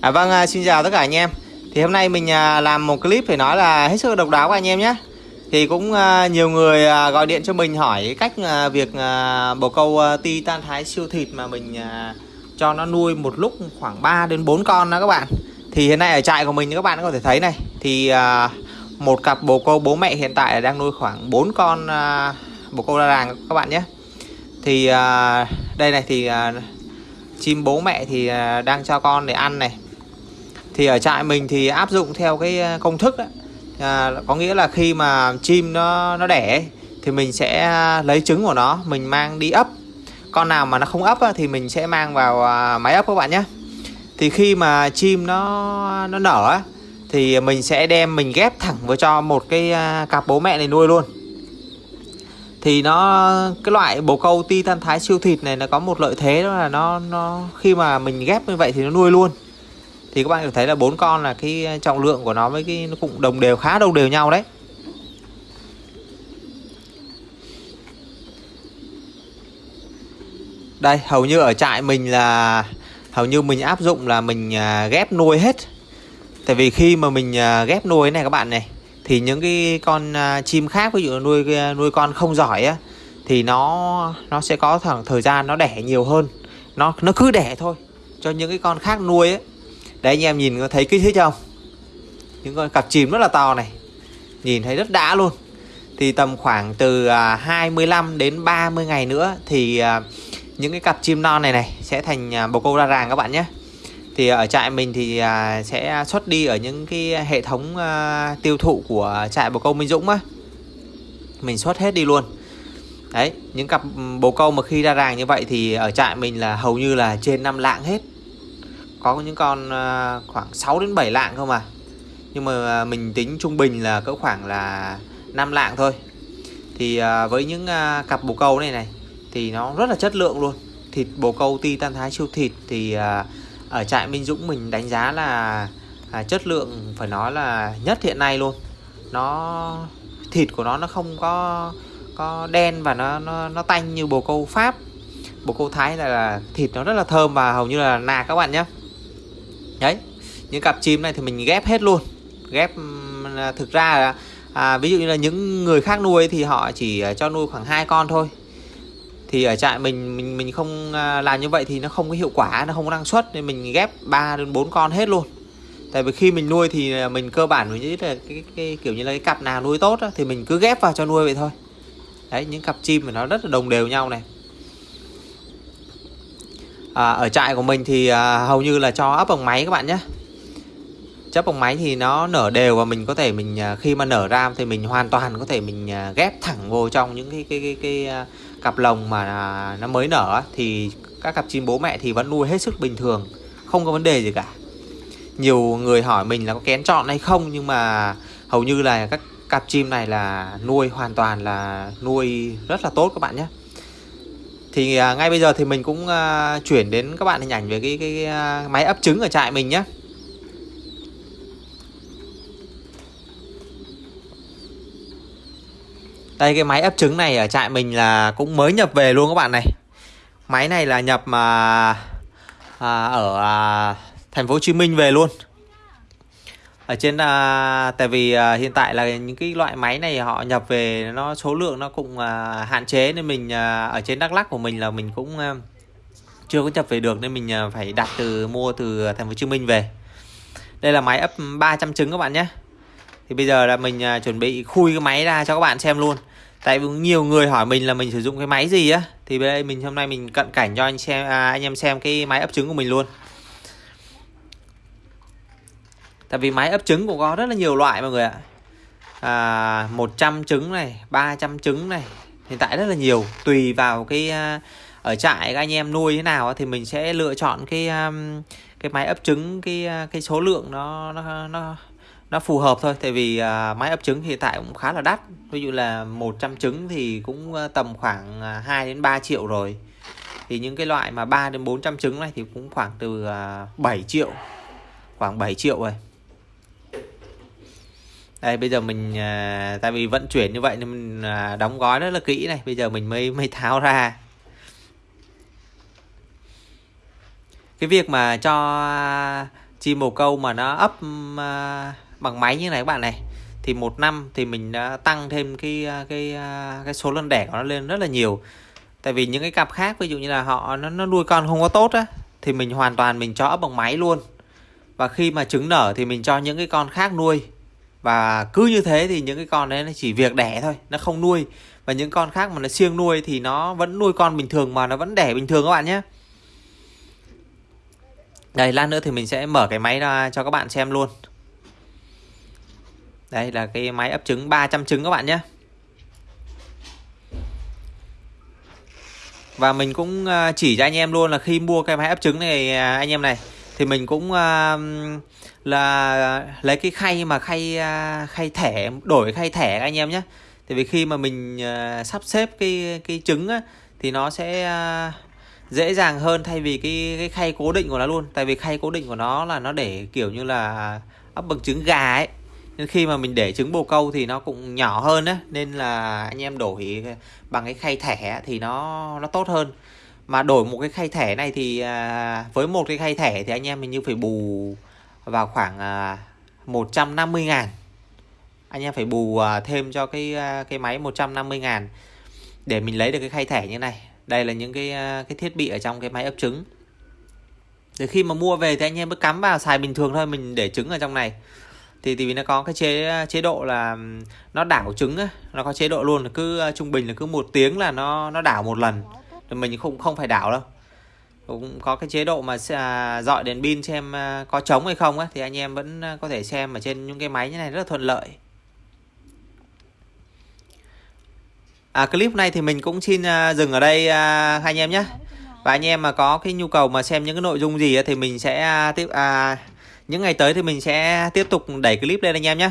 À vâng, à, xin chào tất cả anh em. Thì hôm nay mình à, làm một clip phải nói là hết sức độc đáo của anh em nhé. Thì cũng à, nhiều người gọi điện cho mình hỏi cách việc bồ câu ti tan thái siêu thịt mà mình cho nó nuôi một lúc khoảng 3 đến 4 con đó các bạn. Thì hiện nay ở trại của mình các bạn có thể thấy này, thì một cặp bồ câu bố mẹ hiện tại đang nuôi khoảng 4 con bồ câu ra làng các bạn nhé. Thì đây này thì chim bố mẹ thì đang cho con để ăn này thì ở trại mình thì áp dụng theo cái ờ, công thức đó. À, có nghĩa là khi mà chim nó nó đẻ thì mình sẽ ờ, lấy trứng của nó mình mang đi ấp. Con nào mà nó không ấp á, thì mình sẽ mang vào ờ, máy ấp các bạn nhé. Thì khi mà chim nó nó nở á, thì mình sẽ đem mình ghép thẳng vào cho một cái cặp bố mẹ này nuôi luôn. Thì nó cái loại bồ câu ti tan thái siêu thịt này nó có một lợi thế đó là nó nó khi mà mình ghép như vậy thì nó nuôi luôn thì các bạn có thấy là bốn con là cái trọng lượng của nó với cái nó cũng đồng đều, khá đồng đều nhau đấy. Đây, hầu như ở trại mình là, hầu như mình áp dụng là mình à, ghép nuôi hết. Tại vì khi mà mình à, ghép nuôi này các bạn này, thì những cái con à, chim khác, ví dụ nuôi nuôi con không giỏi á, thì nó nó sẽ có khoảng thời gian nó đẻ nhiều hơn. Nó nó cứ đẻ thôi. Cho những cái con khác nuôi ấy đấy, anh em nhìn có thấy kích thích không? Những con cặp chim rất là to này. Nhìn thấy rất đã luôn. Thì tầm khoảng từ à, 25 đến 30 ngày nữa thì à, những cái cặp chim non này này sẽ thành à, bồ câu ra ràng các bạn nhé. Thì ở trại mình thì sẽ xuất đi ở những cái hệ thống tiêu thụ của trại bồ câu Minh Dũng á. Mình xuất hết đi luôn. Đấy, những cặp ừ, bồ câu mà khi ra ràng như vậy thì ở trại mình là hầu như là trên 5 lạng hết có những con ờ, khoảng 6 đến 7 lạng không à? Nhưng mà ờ, mình tính trung bình là cỡ khoảng là 5 lạng thôi. Thì ờ, với những cặp bồ câu này này thì nó rất là chất lượng luôn. Thịt bồ câu titan thái siêu thịt thì ở trại Minh Dũng mình đánh giá là à, chất lượng phải nói là nhất hiện nay luôn. Nó thịt của nó nó không có có đen và nó nó nó tanh như bồ câu Pháp. Bồ câu Thái là, là thịt nó rất là thơm và hầu như là nạc các bạn nhé đấy những cặp chim này thì mình ghép hết luôn. Ghép thực ra là à, ví dụ như là những người khác nuôi thì họ chỉ à, cho nuôi khoảng hai con thôi. Thì ở trại mình mình mình không à, làm như vậy thì nó không có hiệu quả nó không có năng suất nên mình ghép 3 đến 4 con hết luôn. Tại vì khi mình nuôi thì à, mình cơ bản mình nghĩ là cái, cái, cái kiểu như là cái cặp nào nuôi tốt đó, thì mình cứ ghép vào cho nuôi vậy thôi. Đấy những cặp chim mà nó rất là đồng đều nhau này à, ở trại của mình thì à, hầu như là cho ấp bằng máy các bạn nhé. Chấp bằng máy thì nó nở đều và mình có thể mình à, khi mà nở ra thì mình hoàn toàn có thể mình à, ghép thẳng vô trong những cái cái cái, cái, cái cặp lồng mà nó mới nở thì các cặp chim bố mẹ thì vẫn nuôi hết sức bình thường không có vấn đề gì cả. Nhiều người hỏi mình là có kén chọn hay không nhưng mà hầu như là các cặp chim này là nuôi hoàn toàn là nuôi rất là tốt các bạn nhé thì à, ngay bây giờ thì mình cũng à, chuyển đến các bạn hình ảnh về cái, cái, cái à, máy ấp trứng ở trại mình nhé Đây cái máy ấp trứng này ở trại mình là cũng mới nhập về luôn các bạn này. Máy này là nhập mà à, ở à, thành phố Hồ Chí Minh về luôn ở trên à, tại vì à, hiện tại là những cái loại máy này họ nhập về nó số lượng nó cũng à, hạn chế nên mình à, ở trên Đắk Lắk của mình là mình cũng à, chưa có nhập về được nên mình à, phải đặt từ mua từ thành phố Hồ Chí Minh về. Đây là máy ấp 300 trứng các bạn nhé. Thì bây giờ là mình à, chuẩn bị khui cái máy ra cho các bạn xem luôn. Tại vì nhiều người hỏi mình là mình sử dụng cái máy gì á thì bây giờ mình hôm nay mình cận cảnh cho anh xem à, anh em xem cái máy ấp trứng của mình luôn tại vì máy ấp trứng cũng có rất là nhiều loại mọi người ạ. À, 100 trứng này 300 trứng này hiện tại rất là nhiều. Tùy vào cái à, ở trại các anh em nuôi thế nào thì mình sẽ lựa chọn cái à, cái máy ấp trứng cái à, cái số lượng nó nó nó nó phù hợp thôi. Tại vì máy ấp trứng hiện tại cũng khá là đắt. Ví dụ là 100 trứng thì cũng tầm khoảng 2 đến 3 triệu rồi. Thì những cái loại mà 3 đến 400 trứng này thì cũng khoảng từ 7 triệu khoảng 7 triệu rồi đây bây giờ mình à, tại vì vận chuyển như vậy nên mình à, đóng gói rất là kỹ này. Bây giờ mình mới mới tháo ra. Cái việc mà cho chim bồ câu mà nó ấp à, bằng máy như này các bạn này thì một năm thì mình đã tăng thêm cái à, cái à, cái số lần đẻ của nó lên rất là nhiều. Tại vì những cái cặp khác ví dụ như là họ nó, nó nuôi con không có tốt á thì mình hoàn toàn mình cho ấp bằng máy luôn. Và khi mà trứng nở thì mình cho những cái con khác nuôi và cứ như thế thì những cái con đấy nó chỉ việc đẻ thôi, nó không nuôi. Và những con khác mà nó siêng nuôi thì nó vẫn nuôi con bình thường mà nó vẫn đẻ bình thường các bạn nhé. Đây, lát nữa thì mình sẽ mở cái máy ra cho các bạn xem luôn. Đây là cái máy ấp trứng 300 trứng các bạn nhé. Và mình cũng à, chỉ cho anh em luôn là khi mua cái máy ấp trứng này à, anh em này thì mình cũng uh, là lấy cái khay mà khay uh, khay thẻ đổi khay thẻ anh em nhé. Tại vì khi mà mình uh, sắp xếp cái cái trứng á, thì nó sẽ uh, dễ dàng hơn thay vì cái cái khay cố định của nó luôn. Tại vì khay cố định của nó là nó để kiểu như là ấp bằng trứng gà ấy. Nên khi mà mình để trứng bồ câu thì nó cũng nhỏ hơn á nên là anh em đổi bằng cái khay thẻ thì nó nó tốt hơn mà đổi một cái khay thẻ này thì à, với một cái khay thẻ thì anh em mình như phải bù vào khoảng à, 150 ngàn. Anh em phải bù à, thêm cho cái à, cái máy 150 ngàn để mình lấy được cái khay thẻ như này. Đây là những cái à, cái thiết bị ở trong cái máy ấp trứng. Thì khi mà mua về thì anh em cứ cắm vào xài bình thường thôi mình để trứng ở trong này. Thì thì vì nó có cái chế à, chế độ là nó đảo trứng á nó có chế độ luôn là cứ à, trung bình là cứ một tiếng là nó nó đảo một lần thì mình không không phải đảo đâu. Cũng có cái chế độ mà à, dọi đèn pin xem à, có trống hay không á thì anh em vẫn à, có thể xem ở trên những cái máy như này rất là thuận lợi. À, clip này thì mình cũng xin dừng ở đây anh em nhé. Và anh em mà có cái nhu cầu mà xem những cái nội dung gì thì mình sẽ tiếp à, những ngày tới thì mình sẽ tiếp tục đẩy clip lên anh em nhé.